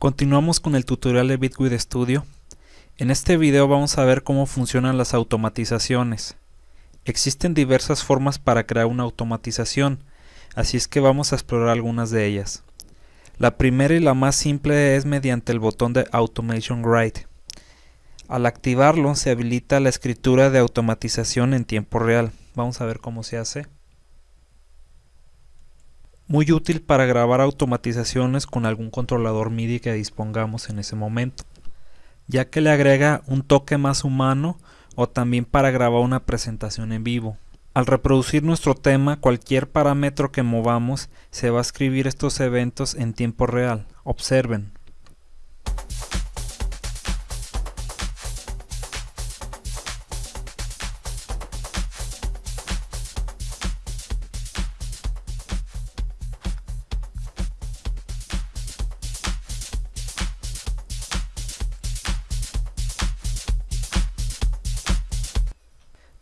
Continuamos con el tutorial de Bitwig Studio. En este video vamos a ver cómo funcionan las automatizaciones. Existen diversas formas para crear una automatización, así es que vamos a explorar algunas de ellas. La primera y la más simple es mediante el botón de Automation Write. Al activarlo se habilita la escritura de automatización en tiempo real. Vamos a ver cómo se hace. Muy útil para grabar automatizaciones con algún controlador MIDI que dispongamos en ese momento, ya que le agrega un toque más humano o también para grabar una presentación en vivo. Al reproducir nuestro tema, cualquier parámetro que movamos se va a escribir estos eventos en tiempo real. Observen.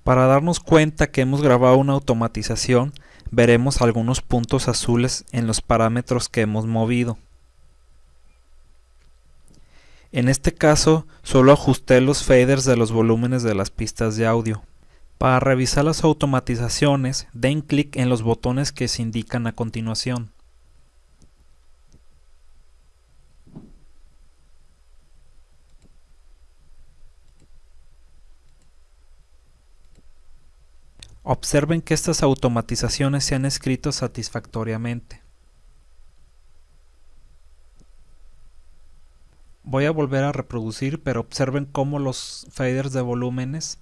Para darnos cuenta que hemos grabado una automatización, veremos algunos puntos azules en los parámetros que hemos movido. En este caso, solo ajusté los faders de los volúmenes de las pistas de audio. Para revisar las automatizaciones, den clic en los botones que se indican a continuación. Observen que estas automatizaciones se han escrito satisfactoriamente. Voy a volver a reproducir, pero observen cómo los faders de volúmenes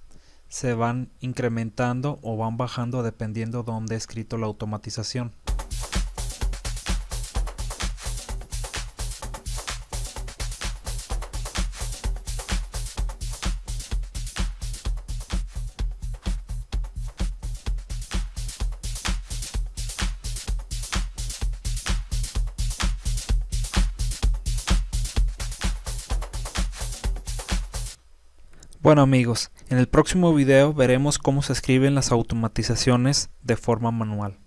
se van incrementando o van bajando dependiendo de dónde he escrito la automatización. Bueno amigos, en el próximo video veremos cómo se escriben las automatizaciones de forma manual.